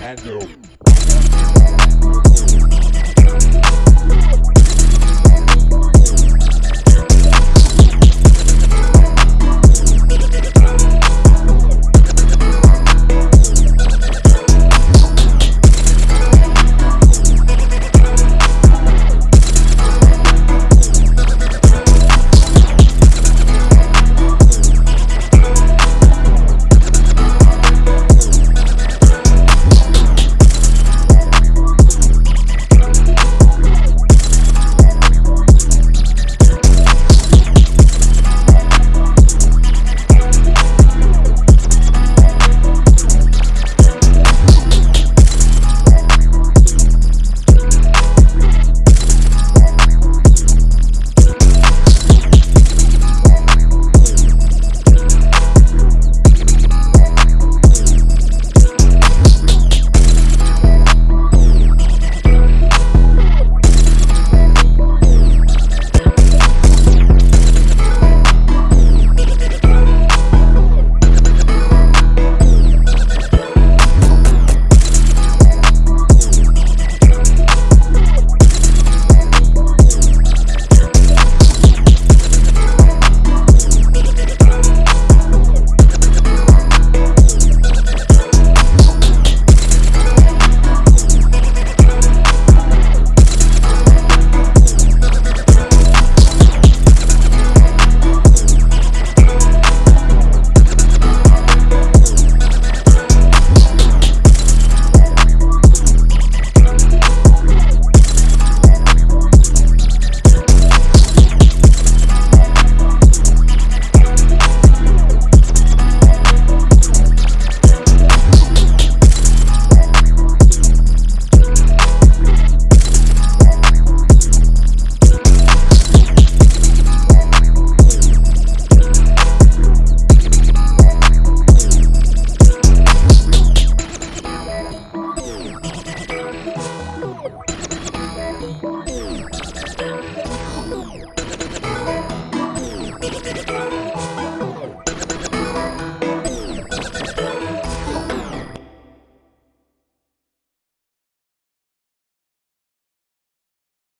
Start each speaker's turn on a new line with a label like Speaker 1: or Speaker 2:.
Speaker 1: Nintendo.